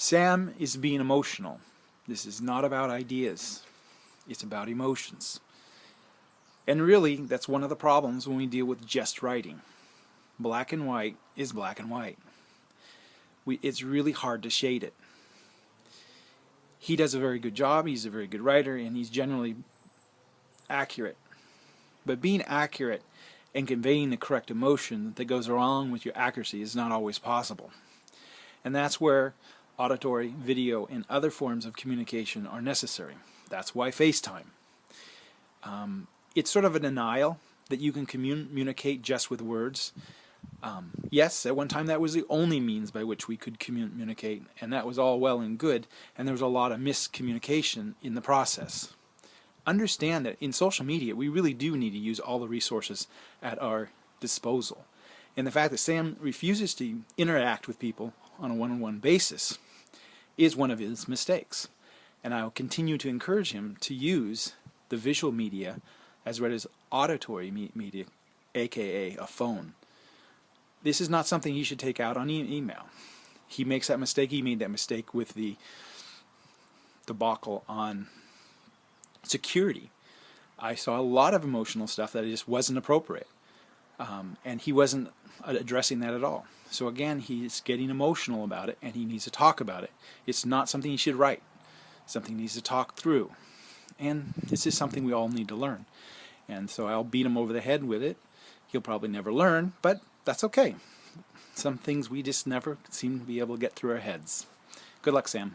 Sam is being emotional. This is not about ideas. It's about emotions. And really, that's one of the problems when we deal with just writing. Black and white is black and white. We, it's really hard to shade it. He does a very good job, he's a very good writer, and he's generally accurate. But being accurate and conveying the correct emotion that goes along with your accuracy is not always possible. And that's where auditory, video, and other forms of communication are necessary. That's why FaceTime. Um, it's sort of a denial that you can communicate just with words. Um, yes, at one time that was the only means by which we could communicate, and that was all well and good, and there was a lot of miscommunication in the process. Understand that in social media, we really do need to use all the resources at our disposal. And the fact that Sam refuses to interact with people on a one-on-one -on -one basis is one of his mistakes. And I will continue to encourage him to use the visual media as well as auditory media, aka a phone. This is not something he should take out on e email. He makes that mistake. He made that mistake with the debacle on security. I saw a lot of emotional stuff that just wasn't appropriate. Um, and he wasn't addressing that at all. So again, he's getting emotional about it and he needs to talk about it. It's not something he should write. Something he needs to talk through. And this is something we all need to learn. And so I'll beat him over the head with it. He'll probably never learn, but that's okay. Some things we just never seem to be able to get through our heads. Good luck, Sam.